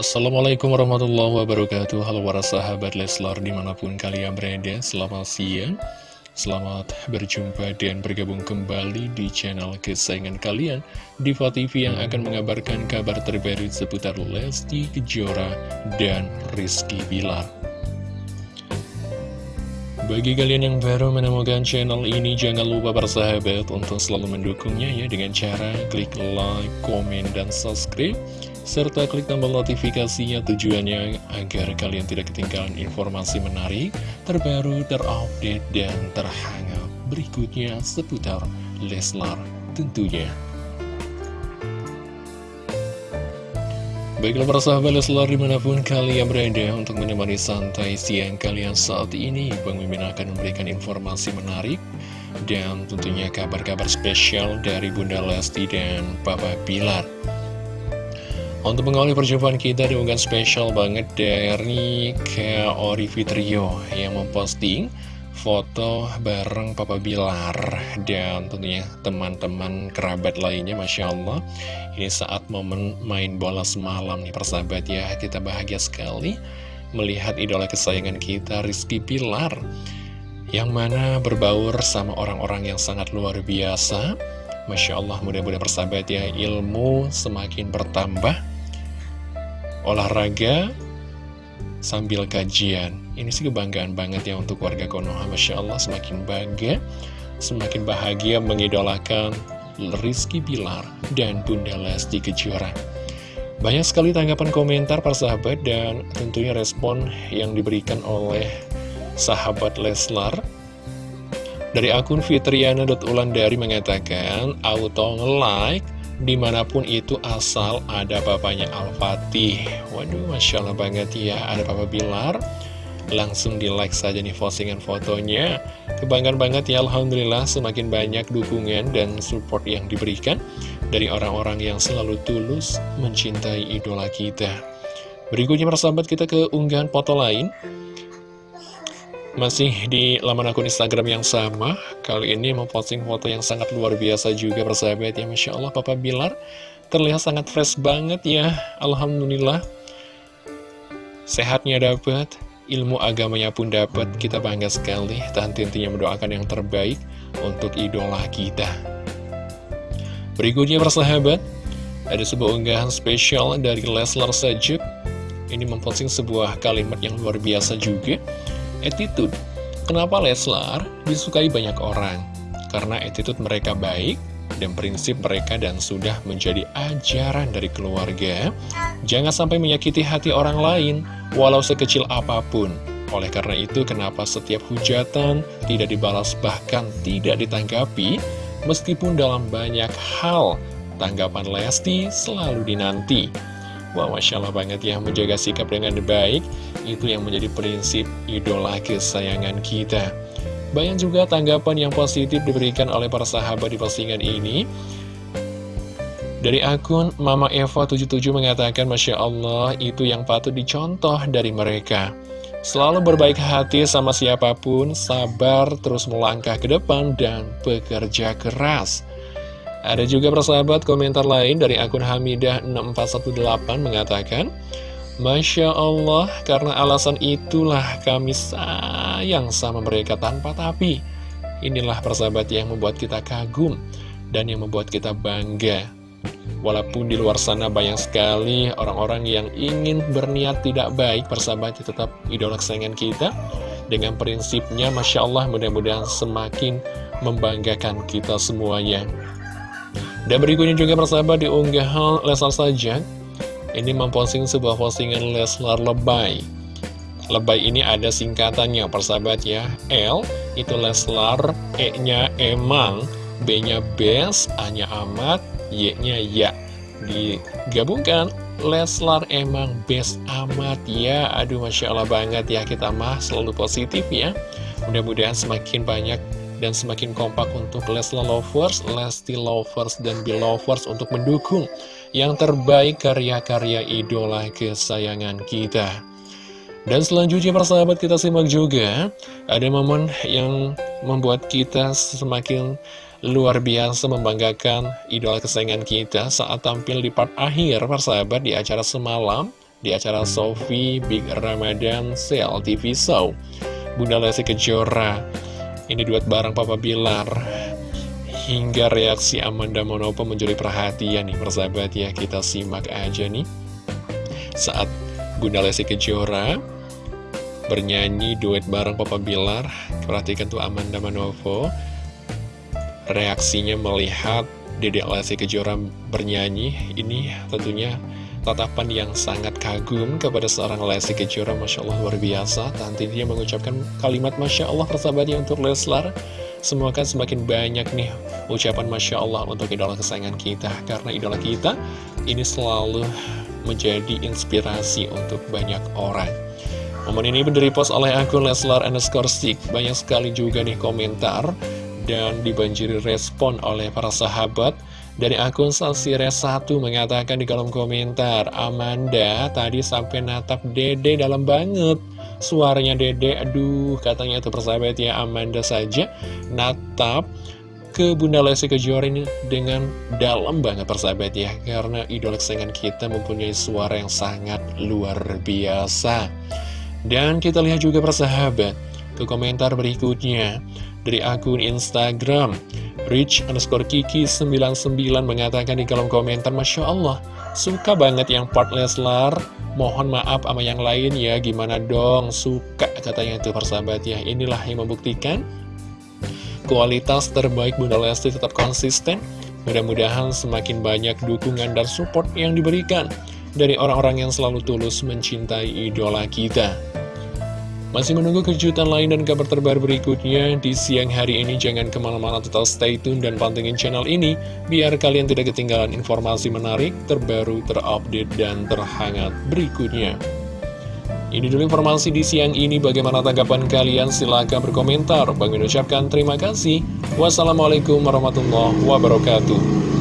Assalamualaikum warahmatullahi wabarakatuh. Halo para sahabat Leslar di mana pun kalian berada Selamat siang. Selamat berjumpa dan bergabung kembali di channel kesayangan kalian. Diva TV yang akan mengabarkan kabar terbaru seputar Lesti Kejora dan Rizky Bilar. Bagi kalian yang baru menemukan channel ini, jangan lupa bersahabat untuk selalu mendukungnya ya. Dengan cara klik like, komen, dan subscribe serta klik tombol notifikasinya tujuannya agar kalian tidak ketinggalan informasi menarik, terbaru, terupdate, dan terhangat berikutnya seputar Leslar tentunya. Baiklah para sahabat Leslar di mana pun kalian berada untuk menemani santai siang kalian saat ini Bang Mimin akan memberikan informasi menarik dan tentunya kabar-kabar spesial dari Bunda Lesti dan Papa Bilar untuk mengawali perjumpaan kita di unggahan spesial banget dari Kaori Fitrio yang memposting foto bareng Papa Bilar dan tentunya teman-teman kerabat lainnya Masya Allah. Ini saat momen main bola semalam nih persahabat ya. Kita bahagia sekali melihat idola kesayangan kita Rizky Bilar yang mana berbaur sama orang-orang yang sangat luar biasa. Masya Allah mudah-mudahan persahabat ya ilmu semakin bertambah olahraga sambil kajian. Ini sih kebanggaan banget ya untuk warga Konoha. Masya Allah semakin bangga, semakin bahagia mengidolakan Rizky Bilar dan Bunda Lesti Kejora. Banyak sekali tanggapan komentar para sahabat dan tentunya respon yang diberikan oleh sahabat Leslar. Dari akun fitriana.ulandari mengatakan, auto nge-like di mana pun itu asal ada bapaknya Al-Fatih. Waduh, Masya Allah banget ya, ada Papa Bilar Langsung di like saja nih postingan fotonya. Kebanggaan banget ya, Alhamdulillah semakin banyak dukungan dan support yang diberikan Dari orang-orang yang selalu tulus mencintai idola kita. Berikutnya persahabat kita ke unggahan foto lain masih di laman akun Instagram yang sama, kali ini memposting foto yang sangat luar biasa juga persahabat ya Masya Allah Papa Bilar terlihat sangat fresh banget ya, Alhamdulillah. Sehatnya dapat, ilmu agamanya pun dapat, kita bangga sekali. Tahan intinya mendoakan yang terbaik untuk idola kita. Berikutnya persahabat, ada sebuah unggahan spesial dari Leslar Sajuk. Ini memposting sebuah kalimat yang luar biasa juga attitude. Kenapa Leslar disukai banyak orang? Karena attitude mereka baik dan prinsip mereka dan sudah menjadi ajaran dari keluarga. Jangan sampai menyakiti hati orang lain, walau sekecil apa pun. Oleh karena itu, kenapa setiap hujatan tidak dibalas bahkan tidak ditanggapi, meskipun dalam banyak hal, tanggapan Lesti selalu dinanti. Wah, Masya Allah banget ya, menjaga sikap dengan baik, itu yang menjadi prinsip idola kesayangan kita. Banyak juga tanggapan yang positif diberikan oleh para sahabat di postingan ini. Dari akun Mama Eva 77 mengatakan, Masya Allah, itu yang patut dicontoh dari mereka. Selalu berbaik hati sama siapa pun, sabar, terus melangkah ke depan, dan bekerja keras. Ada juga persahabat komentar lain dari akun Hamidah6418 mengatakan Masya Allah, karena alasan itulah kami sayang sama mereka tanpa tapi. Inilah persahabat yang membuat kita kagum dan yang membuat kita bangga. Walaupun di luar sana banyak sekali orang-orang yang ingin berniat tidak baik persahabat tetap idola kesayangan kita Dengan prinsipnya Masya Allah mudah-mudahan semakin membanggakan kita semuanya dan berikutnya juga persahabat diunggah Leslar saja. Ini memposting sebuah postingan Leslar Lebay. Lebay ini ada singkatannya persahabat ya. L itu Leslar E nya emang B nya best A nya amat Y nya ya. Digabungkan Leslar emang best amat ya. Aduh Masya Allah banget ya kita mah selalu positif ya. Mudah-mudahan semakin banyak dan semakin kompak untuk Leslar Lovers, Lesti Lovers, dan Belovers untuk mendukung yang terbaik karya-karya idola kesayangan kita. Dan selanjutnya persahabat kita simak juga Ada momen yang membuat kita semakin luar biasa membanggakan idola kesayangan kita Saat tampil di part akhir persahabat di acara semalam di acara Sofi Big Ramadan Sale TV Show. Bunda Lesti Kejora, ini duet bareng Papa Bilar. Hingga reaksi Amanda Monopo mencuri perhatian nih persahabat ya, kita simak aja nih. Saat Bunda Lesti Kejora bernyanyi duet bareng Papa Bilar, perhatikan tuh Amanda Manopo, reaksinya melihat Dedek Lesti Kejora bernyanyi, ini tentunya tatapan yang sangat kagum kepada seorang Lesti Kejora Masya Allah luar biasa. Tante dia mengucapkan kalimat Masya Allah persahabatnya untuk Leslar. Semoga semakin banyak nih ucapan Masya Allah untuk idola kesayangan kita. Karena idola kita ini selalu menjadi inspirasi untuk banyak orang. Momen ini post oleh akun Leslar underscore stick Banyak sekali juga nih komentar dan dibanjiri respon oleh para sahabat dari akun Salsires1 mengatakan di kolom komentar, Amanda tadi sampai natap dede dalam banget. Suaranya dede, aduh katanya itu persahabat ya Amanda saja natap ke Bunda Lesti Kejora ini dengan dalam banget persahabat ya Karena idola kesayangan kita mempunyai suara yang sangat luar biasa Dan kita lihat juga persahabat ke komentar berikutnya. Dari akun Instagram Rich underscore Kiki 99 mengatakan di kolom komentar Masya Allah suka banget yang part Leslar. Mohon maaf sama yang lain ya gimana dong? Suka katanya itu persahabat ya. Inilah yang membuktikan kualitas terbaik Bunda Lesti tetap konsisten. Mudah-mudahan semakin banyak dukungan dan support yang diberikan dari orang-orang yang selalu tulus mencintai idola kita masih menunggu kejutan lain dan kabar terbaru berikutnya di siang hari ini. Jangan ke mana-mana tetap stay tune dan pantengin channel ini, biar kalian tidak ketinggalan informasi menarik, terbaru, terupdate, dan terhangat berikutnya. Ini dulu informasi di siang ini. Bagaimana tanggapan kalian? Silahkan berkomentar. Bang ucapkan terima kasih. Wassalamualaikum warahmatullahi wabarakatuh.